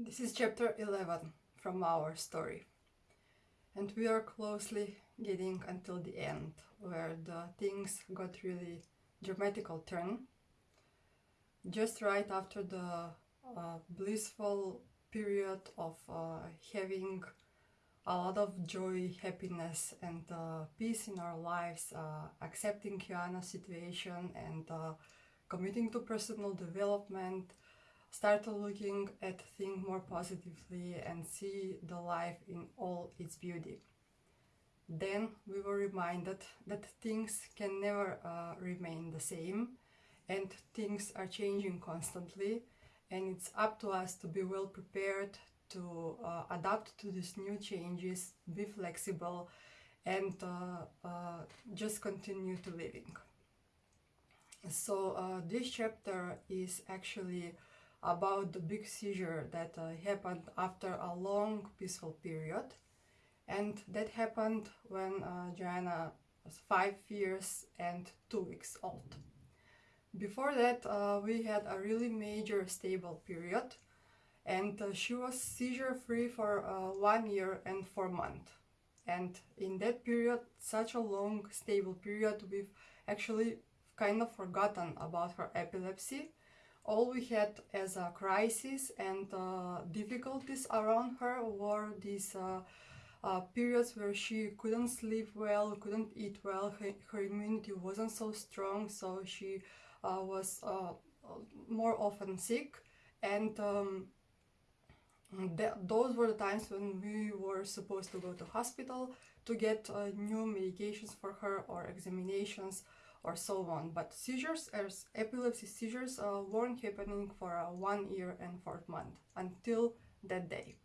This is chapter 11 from our story. And we are closely getting until the end, where the things got really dramatical turn. Just right after the uh, blissful period of uh, having a lot of joy, happiness, and uh, peace in our lives, uh, accepting Kiana's situation and uh, committing to personal development, start looking at things more positively and see the life in all its beauty. Then we were reminded that things can never uh, remain the same and things are changing constantly and it's up to us to be well prepared to uh, adapt to these new changes, be flexible and uh, uh just continue to living. So uh, this chapter is actually about the big seizure that uh, happened after a long peaceful period. And that happened when uh, Joanna was five years and two weeks old. Before that uh, we had a really major stable period. And uh, she was seizure free for uh, one year and four months. And in that period such a long stable period we've actually kind of forgotten about her epilepsy all we had as a crisis and uh, difficulties around her were these uh, uh, periods where she couldn't sleep well, couldn't eat well, her, her immunity wasn't so strong, so she uh, was uh, more often sick. And um, th those were the times when we were supposed to go to hospital to get uh, new medications for her or examinations or so on. But seizures, as epilepsy seizures, uh, weren't happening for uh, one year and four months until that day.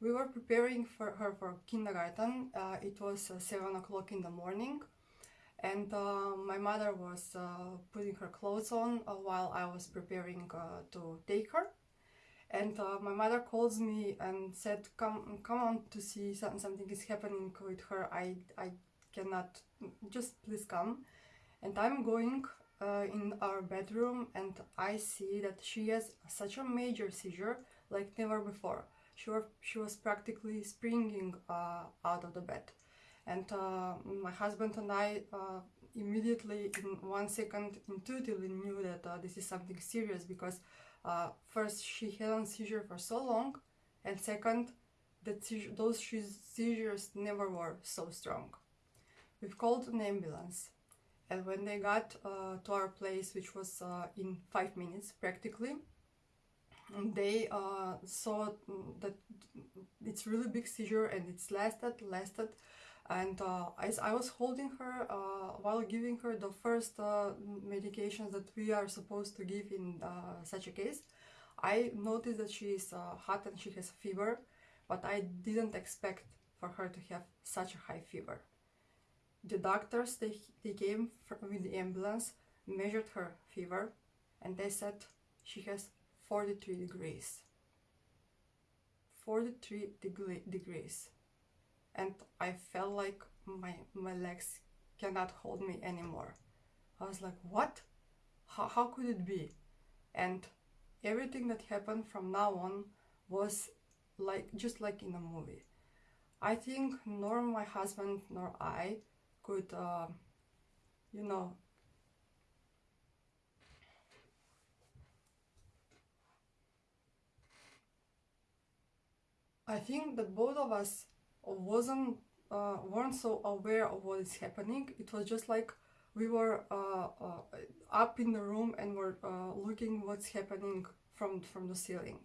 We were preparing for her for kindergarten. Uh, it was uh, 7 o'clock in the morning and uh, my mother was uh, putting her clothes on while I was preparing to take her. And my mother calls me and said, come, come on to see something, something is happening with her. I, I cannot, just please come and I'm going uh, in our bedroom and I see that she has such a major seizure like never before. She, were, she was practically springing uh, out of the bed. And uh, my husband and I uh, immediately in one second intuitively knew that uh, this is something serious because uh, first she had a seizure for so long and second that those seizures never were so strong. We've called an ambulance and when they got uh, to our place, which was uh, in five minutes practically, they uh, saw that it's really big seizure and it's lasted, lasted. And uh, as I was holding her uh, while giving her the first uh, medications that we are supposed to give in such a case, I noticed that she is hot and she has fever, but I didn't expect for her to have such a high fever. The doctors, they, they came with the ambulance, measured her fever, and they said she has 43 degrees. 43 degree, degrees. And I felt like my, my legs cannot hold me anymore. I was like, what? How, how could it be? And everything that happened from now on was like just like in a movie. I think nor my husband nor I uh, you know, I think that both of us wasn't uh, weren't so aware of what is happening. It was just like we were uh, uh, up in the room and were uh, looking what's happening from from the ceiling.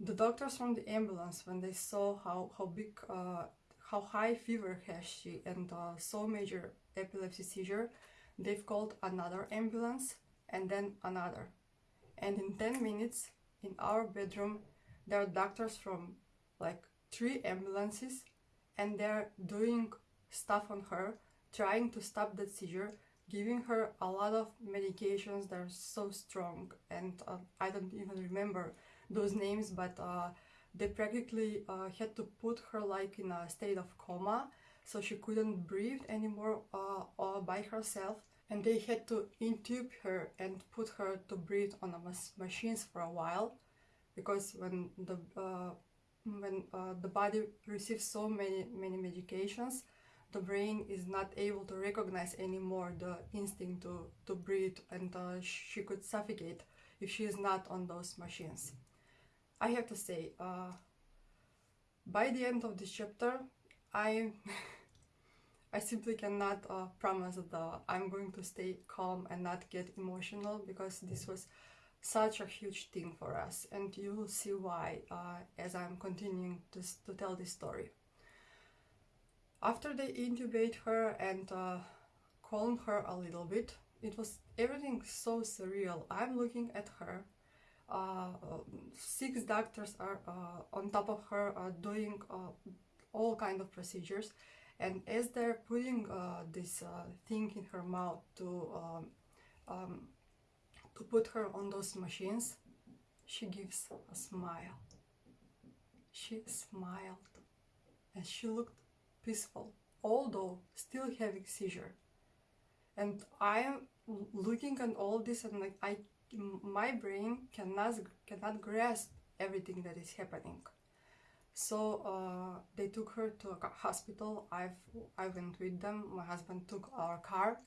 The doctors from the ambulance, when they saw how how big uh, how high fever has she and uh, so major epilepsy seizure, they've called another ambulance and then another. And in 10 minutes, in our bedroom, there are doctors from like three ambulances and they're doing stuff on her, trying to stop that seizure, giving her a lot of medications that are so strong and uh, I don't even remember those names, but uh, they practically uh, had to put her like in a state of coma so she couldn't breathe anymore uh, by herself and they had to intube her and put her to breathe on the machines for a while because when the uh, when uh, the body receives so many many medications the brain is not able to recognize anymore the instinct to, to breathe and uh, she could suffocate if she is not on those machines. I have to say, uh, by the end of this chapter, I I simply cannot uh, promise that I'm going to stay calm and not get emotional because this was such a huge thing for us and you will see why uh, as I'm continuing to, to tell this story. After they intubate her and uh, calm her a little bit, it was everything so surreal. I'm looking at her. Uh, six doctors are uh, on top of her uh, doing all kind of procedures. And as they're putting this thing in her mouth to um, um, to put her on those machines she gives a smile. She smiled. And she looked peaceful, although still having seizure. And I am looking at all this and like I, my brain cannot cannot grasp everything that is happening. So uh, they took her to a hospital. I've I went with them. My husband took our car.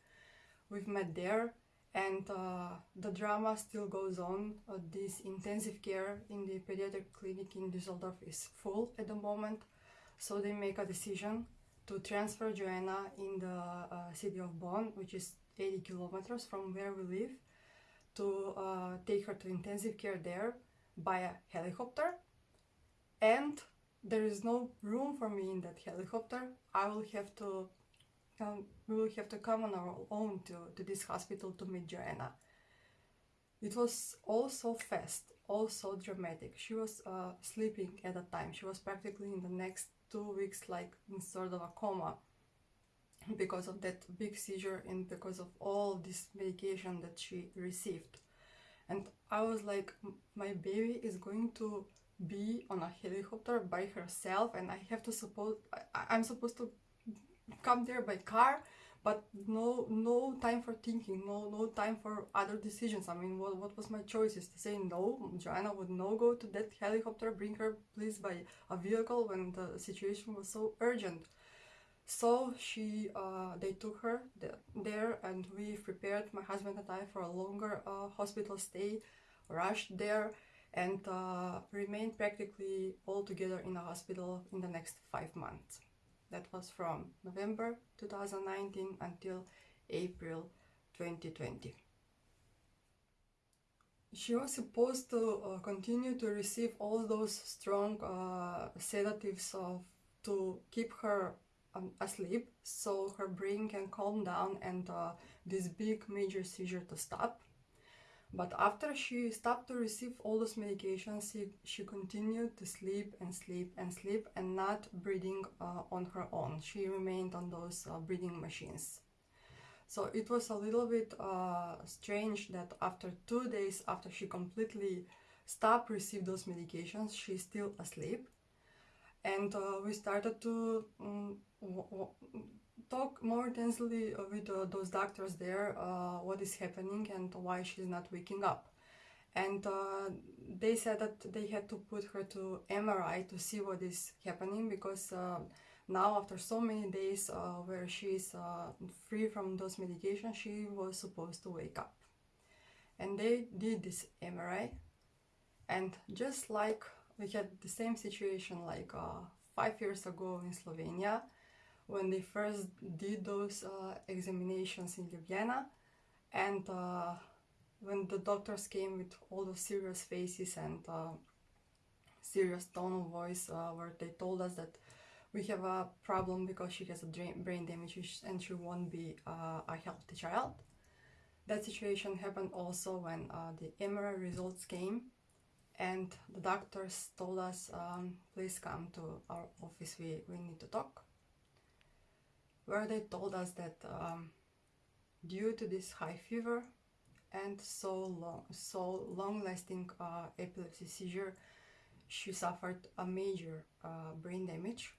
We've met there, and uh, the drama still goes on. Uh, this intensive care in the pediatric clinic in Düsseldorf is full at the moment. So they make a decision to transfer Joanna in the uh, city of Bonn, which is 80 kilometers from where we live, to uh, take her to intensive care there by a helicopter. And there is no room for me in that helicopter. I will have to, um, we will have to come on our own to, to this hospital to meet Joanna. It was all so fast, all so dramatic. She was uh, sleeping at the time. She was practically in the next two weeks like in sort of a coma because of that big seizure and because of all this medication that she received. And i was like my baby is going to be on a helicopter by herself and i have to suppose I, i'm supposed to come there by car but no no time for thinking no no time for other decisions. I mean what, what was my choice is to say no. Joanna would no go to that helicopter bring her please by a vehicle when the situation was so urgent so she uh, they took her there and we prepared my husband and i for a longer uh, hospital stay rushed there and uh, remained practically all together in the hospital in the next five months that was from November 2019 until April 2020. She was supposed to uh, continue to receive all those strong uh, sedatives of, to keep her um, asleep so her brain can calm down and uh, this big major seizure to stop. But after she stopped to receive all those medications, she, she continued to sleep and sleep and sleep and not breathing uh, on her own. She remained on those uh, breathing machines. So it was a little bit uh, strange that after two days after she completely stopped receive those medications, she's still asleep. And uh, we started to um, talk more intensely with uh, those doctors there uh, what is happening and why she's not waking up. And uh, they said that they had to put her to MRI to see what is happening because uh, now after so many days uh, where she's uh, free from those medications she was supposed to wake up. And they did this MRI and just like we had the same situation like five years ago in Slovenia when they first did those uh, examinations in Ljubljana and uh, when the doctors came with all those serious faces and uh, serious tone of voice uh, where they told us that we have a problem because she has a brain damage and she won't be uh, a healthy child. That situation happened also when uh, the MRI results came and the doctors told us um, please come to our office. We, we need to talk. Where they told us that um, due to this high fever and so long, so long-lasting uh, epilepsy seizure, she suffered a major uh, brain damage,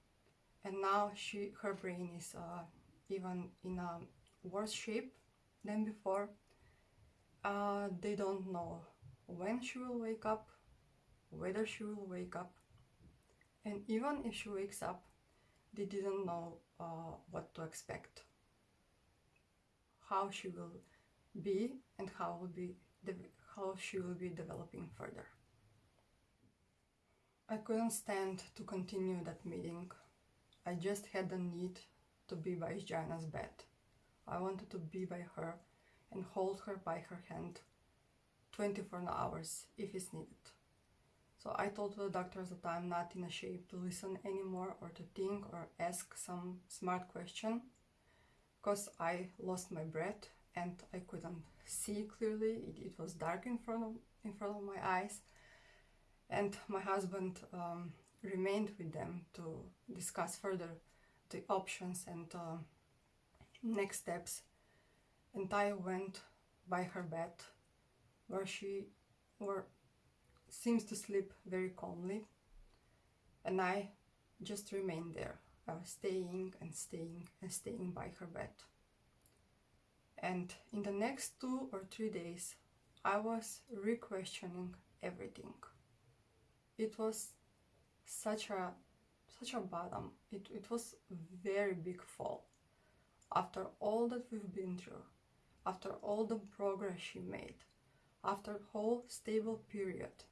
and now she her brain is uh, even in a worse shape than before. Uh, they don't know when she will wake up, whether she will wake up. And even if she wakes up, they didn't know uh, what to expect, how she will be, and how will be how she will be developing further. I couldn't stand to continue that meeting. I just had the need to be by Joanna's bed. I wanted to be by her and hold her by her hand 24 hours if it's needed. So I told the doctors that I'm not in a shape to listen anymore or to think or ask some smart question because I lost my breath and I couldn't see clearly. It, it was dark in front of in front of my eyes, and my husband um, remained with them to discuss further the options and uh, next steps. And I went by her bed, where she or seems to sleep very calmly, and I just remained there. Was staying and staying and staying by her bed. And in the next two or three days, I was re-questioning everything. It was such a such a bottom. Um, it, it was very big fall. After all that we've been through, after all the progress she made, after whole stable period,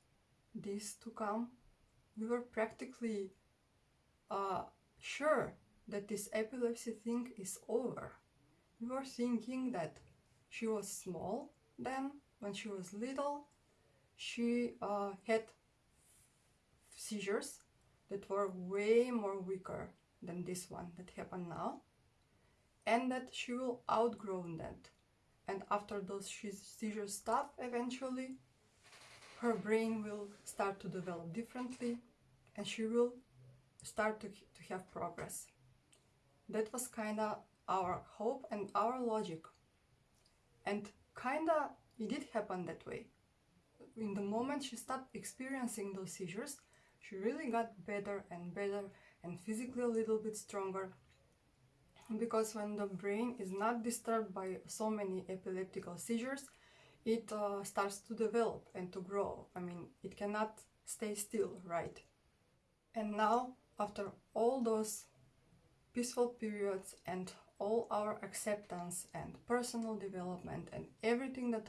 this to come, we were practically uh, sure that this epilepsy thing is over. We were thinking that she was small then when she was little she uh, had seizures that were way more weaker than this one that happened now and that she will outgrow that. And after those seizures stop eventually her brain will start to develop differently and she will start to, to have progress that was kind of our hope and our logic. And kinda it did happen that way. In the moment she stopped experiencing those seizures, she really got better and better and physically a little bit stronger. Because when the brain is not disturbed by so many epileptical seizures, it uh, starts to develop and to grow. I mean, it cannot stay still, right? And now, after all those peaceful periods and all our acceptance and personal development and everything that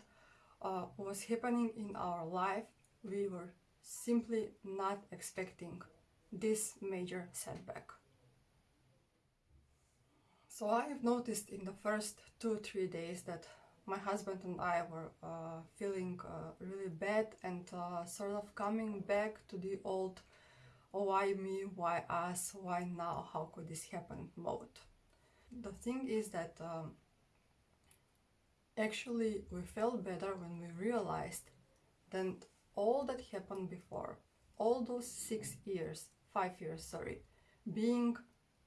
uh, was happening in our life, we were simply not expecting this major setback. So I've noticed in the first two, three days that my husband and I were uh, feeling uh, really bad and uh, sort of coming back to the old, oh, why me, why us, why now, how could this happen? mode. The thing is that um, actually we felt better when we realized that all that happened before, all those six years, five years, sorry, being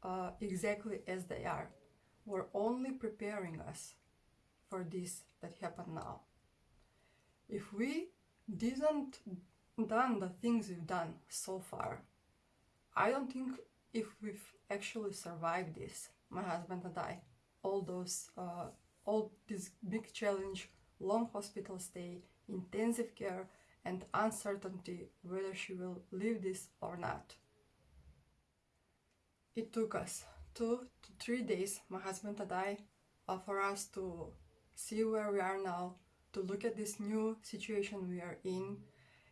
uh, exactly as they are, were only preparing us for this that happened now. If we didn't done the things we've done so far, I don't think if we've actually survived this, my husband and I, all those, uh, all this big challenge, long hospital stay, intensive care, and uncertainty whether she will live this or not. It took us two to three days, my husband and I, uh, for us to see where we are now, to look at this new situation we are in,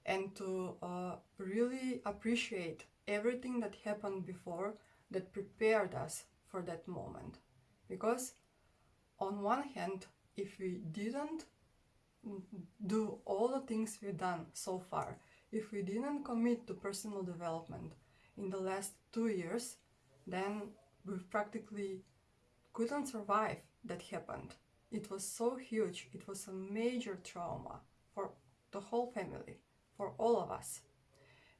and to uh, really appreciate everything that happened before that prepared us for that moment. Because on one hand, if we didn't do all the things we've done so far, if we didn't commit to personal development in the last two years, then we practically couldn't survive that happened. It was so huge, it was a major trauma for the whole family, for all of us.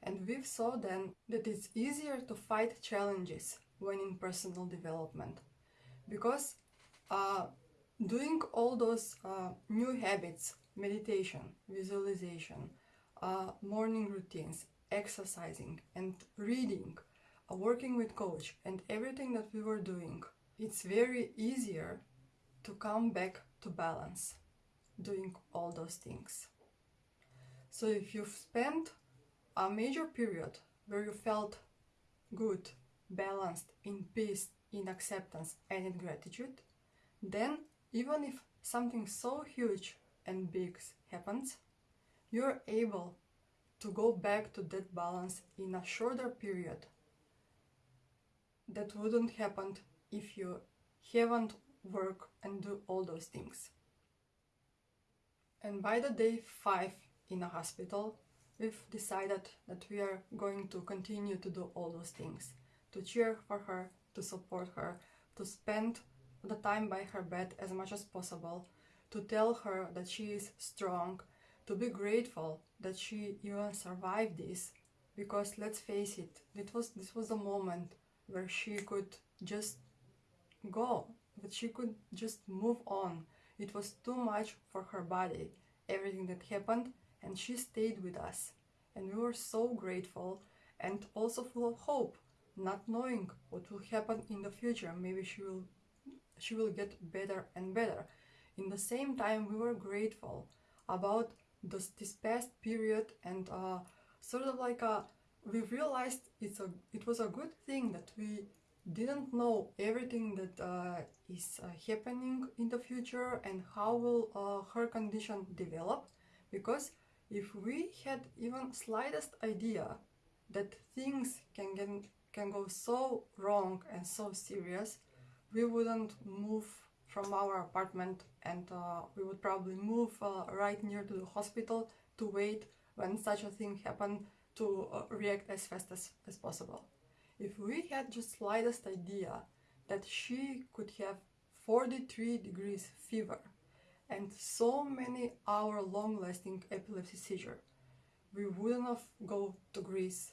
And we saw then that it's easier to fight challenges when in personal development because uh, doing all those uh, new habits meditation visualization uh, morning routines exercising and reading uh, working with coach and everything that we were doing it's very easier to come back to balance doing all those things. So if you've spent a major period where you felt good, balanced, in peace, in acceptance, and in gratitude, then even if something so huge and big happens, you're able to go back to that balance in a shorter period that wouldn't happen if you haven't work and do all those things. And by the day five in a hospital, we've decided that we are going to continue to do all those things to cheer for her, to support her, to spend the time by her bed as much as possible, to tell her that she is strong, to be grateful that she even survived this. Because let's face it, it was this was the moment where she could just go, that she could just move on. It was too much for her body, everything that happened, and she stayed with us. And we were so grateful and also full of hope, not knowing what will happen in the future. Maybe she will she will get better and better. In the same time, we were grateful about this, this past period and uh, sort of like a, we realized it's a it was a good thing that we didn't know everything that uh, is uh, happening in the future and how will uh, her condition develop. Because if we had even slightest idea that things can get, can go so wrong and so serious we wouldn't move from our apartment and uh, we would probably move uh, right near to the hospital to wait when such a thing happened to uh, react as fast as, as possible if we had just slightest idea that she could have 43 degrees fever and so many hour long lasting epilepsy seizure, we wouldn't have go to Greece,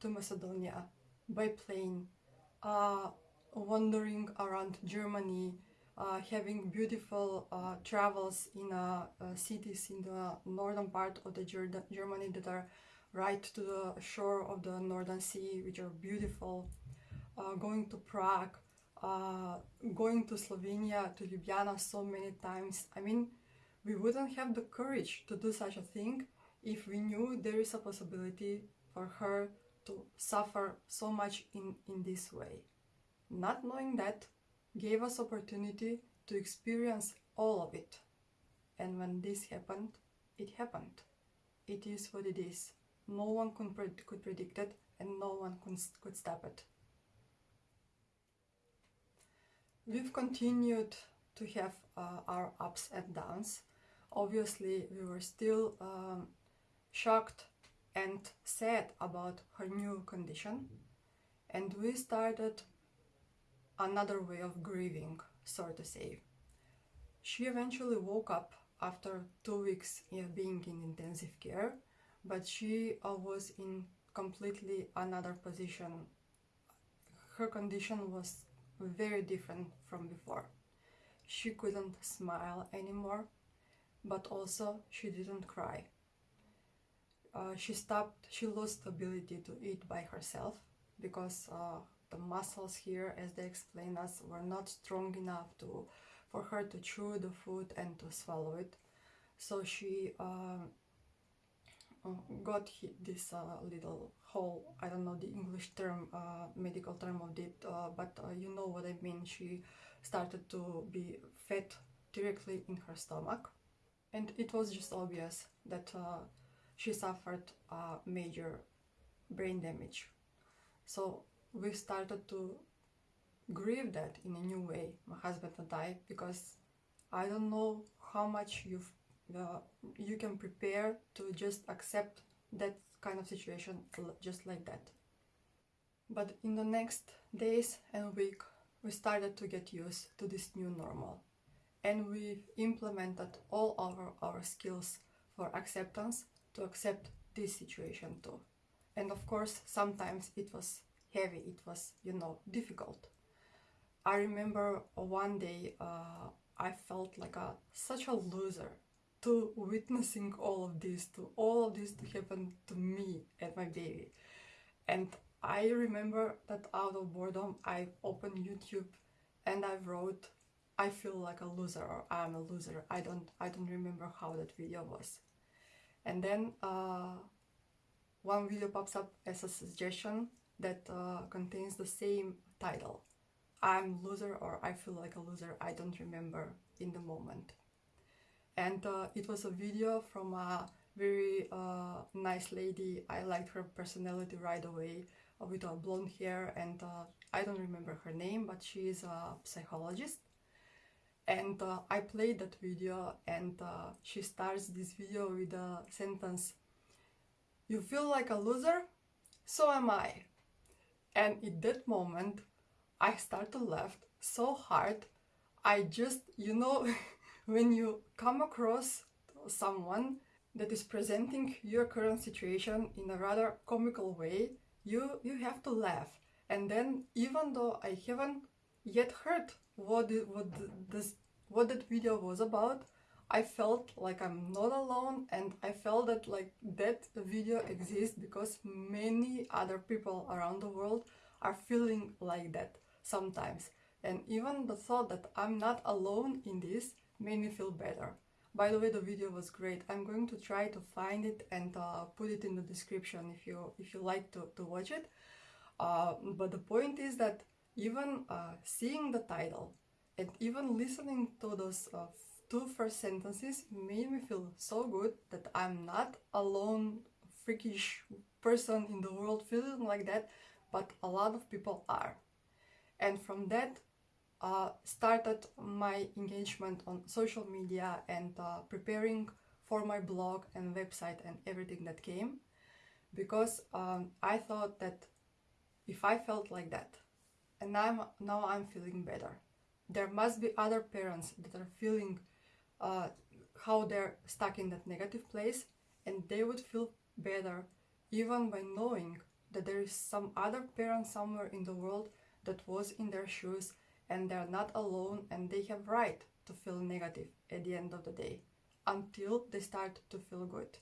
to Macedonia, by plane, uh, wandering around Germany, uh, having beautiful uh, travels in uh, uh, cities in the northern part of the Germany that are right to the shore of the Northern Sea, which are beautiful, uh, going to Prague, uh, going to Slovenia, to Ljubljana so many times. I mean, we wouldn't have the courage to do such a thing if we knew there is a possibility for her to suffer so much in, in this way. Not knowing that gave us opportunity to experience all of it. And when this happened, it happened. It is what it is no one could, could predict it and no one could, could stop it. We've continued to have uh, our ups and downs. Obviously, we were still um, shocked and sad about her new condition, and we started another way of grieving, so to say. She eventually woke up after two weeks of being in intensive care but she was in completely another position. Her condition was very different from before. She couldn't smile anymore, but also she didn't cry. Uh, she stopped, she lost the ability to eat by herself because uh, the muscles here, as they explain us, were not strong enough to for her to chew the food and to swallow it. So she uh, got this uh, little hole. I don't know the english term uh, medical term of it uh, but you know what i mean. She started to be fat directly in her stomach. And it was just obvious that uh, she suffered major brain damage. So we started to grieve that in a new way. My husband and i because i don't know how much you've uh, you can prepare to just accept that kind of situation just like that. But in the next days and week, we started to get used to this new normal. And we implemented all our, our skills for acceptance to accept this situation too. And of course, sometimes it was heavy, it was, you know, difficult. I remember one day uh, I felt like a such a loser to witnessing all of this, to all of this to happen to me and my baby. And I remember that out of boredom, I opened YouTube and I wrote, I feel like a loser or I'm a loser. I don't, I don't remember how that video was. And then uh, one video pops up as a suggestion that uh, contains the same title. I'm loser or I feel like a loser, I don't remember in the moment. And uh, it was a video from a very uh, nice lady. I liked her personality right away uh, with her blonde hair and uh, I don't remember her name, but she is a psychologist. And uh, I played that video and uh, she starts this video with a sentence, you feel like a loser? So am I. And in that moment, I start to laugh so hard. I just, you know, when you come across someone that is presenting your current situation in a rather comical way, you, you have to laugh. And then, even though I haven't yet heard what, what this what that video was about, I felt like I'm not alone and I felt that like that video exists because many other people around the world are feeling like that sometimes. And even the thought that I'm not alone in this made me feel better. By the way, the video was great. I'm going to try to find it and uh, put it in the description if you if you like to, to watch it. Uh, but the point is that even uh, seeing the title and even listening to those uh, two first sentences made me feel so good that I'm not alone freakish person in the world feeling like that, but a lot of people are. And from that uh, started my engagement on social media and uh, preparing for my blog and website and everything that came because um, I thought that if I felt like that and I'm, now I'm feeling better there must be other parents that are feeling uh, how they're stuck in that negative place and they would feel better even by knowing that there is some other parent somewhere in the world that was in their shoes and they're not alone and they have right to feel negative at the end of the day until they start to feel good.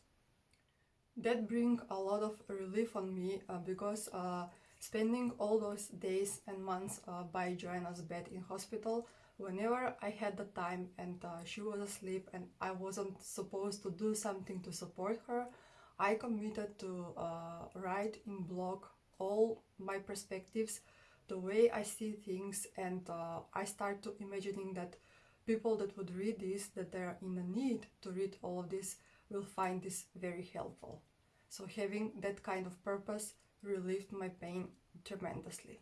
That brings a lot of relief on me uh, because uh, spending all those days and months uh, by Joanna's bed in hospital whenever I had the time and uh, she was asleep and I wasn't supposed to do something to support her, I committed to uh, write in blog all my perspectives, the way I see things and uh, I start to imagining that people that would read this, that they're in a need to read all of this, will find this very helpful. So having that kind of purpose relieved my pain tremendously.